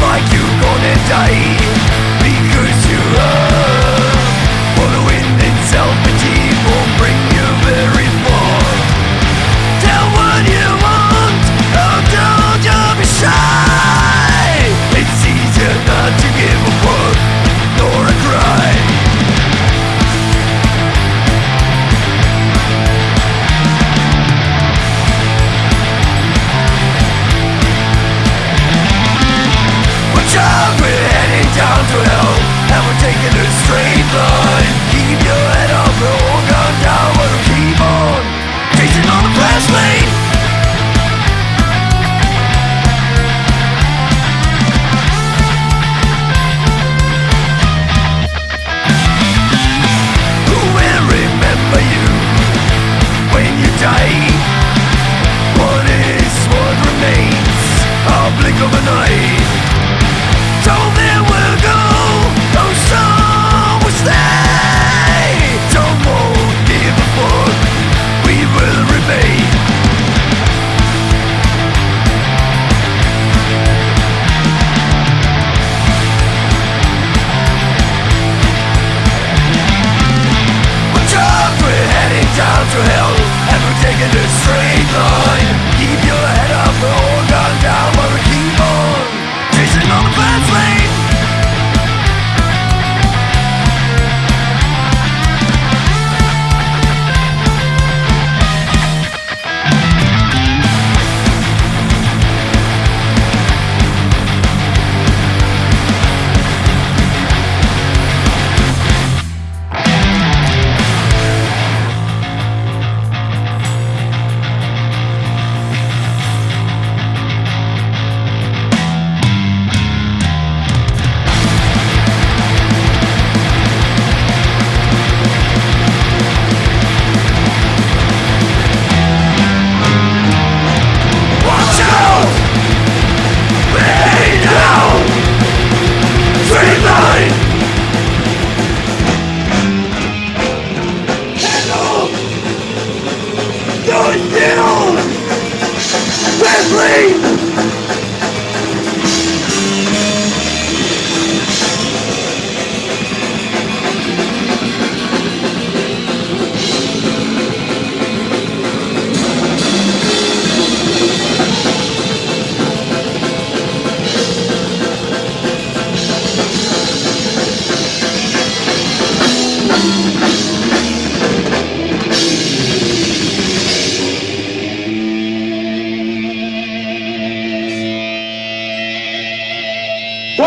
like you're gonna die.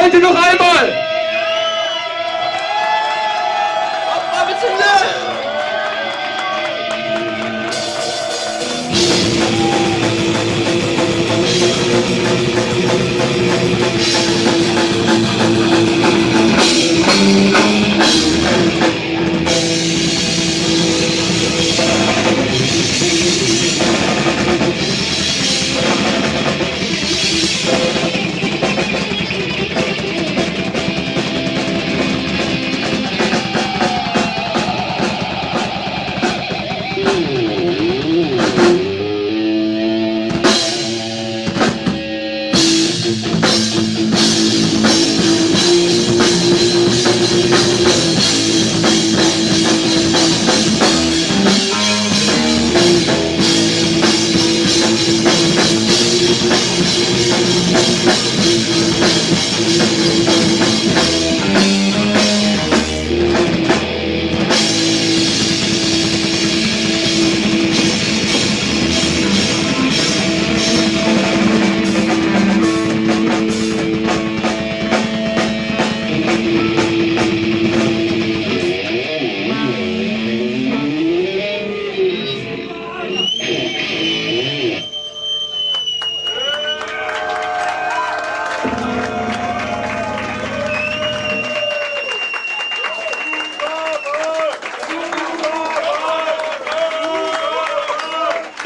Halte noch einmal!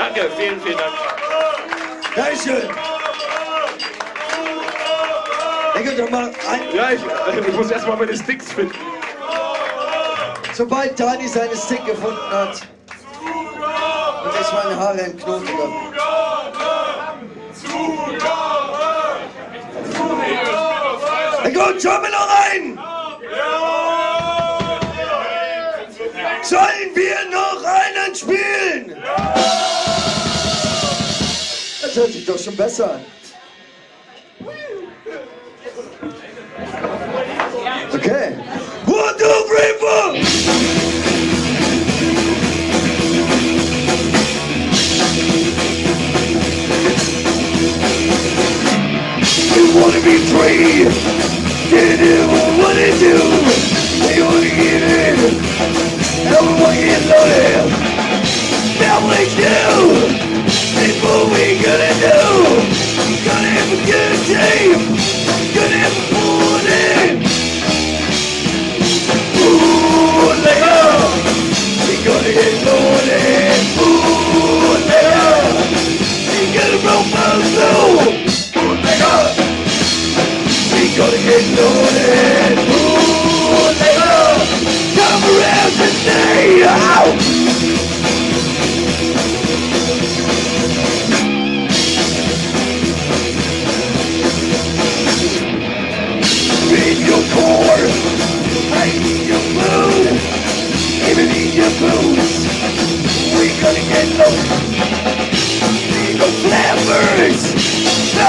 Danke, vielen, vielen Dank. Dankeschön. Denke doch mal ein. Ja, ich, äh, ich muss erstmal meine Sticks finden. Sobald Dani seine Stick gefunden hat, und ich meine Haare im entknoten Na gut, schauen wir noch rein! Sollen wir noch einen spielen? Shit, sieht doch schon besser an.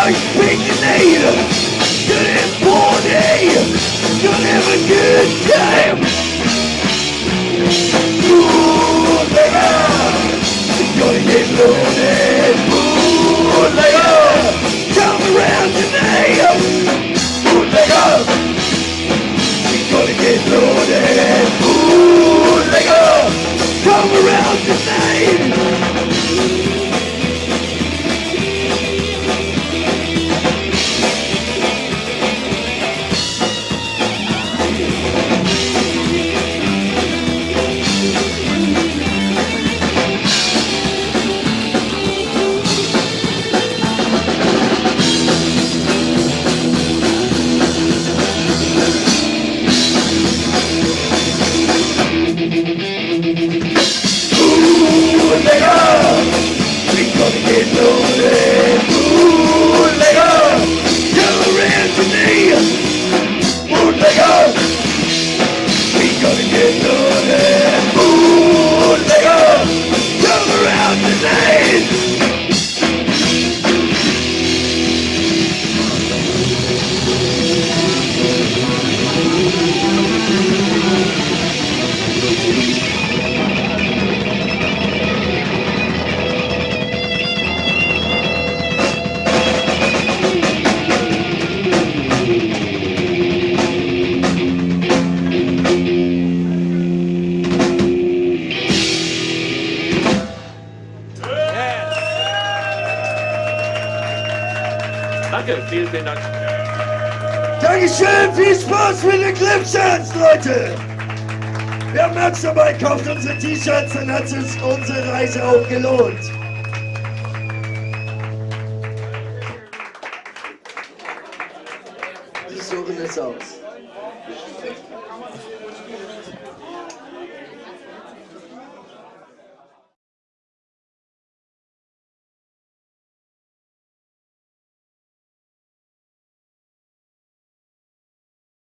I speak native. Good morning. You have a good time. Danke, vielen, vielen Dank. Dankeschön, viel Spaß mit den Clipshirts, Leute! Wer Merch dabei kauft unsere T-Shirts, dann hat sich unsere Reise auch gelohnt. Die suchen es aus.